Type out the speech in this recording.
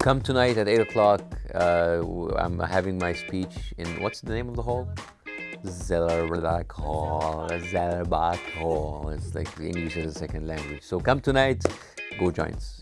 Come tonight at 8 o'clock. Uh, I'm having my speech in, what's the name of the hall? Zellerbach Hall. Zellerbach Hall. It's like English as a second language. So come tonight, go Giants.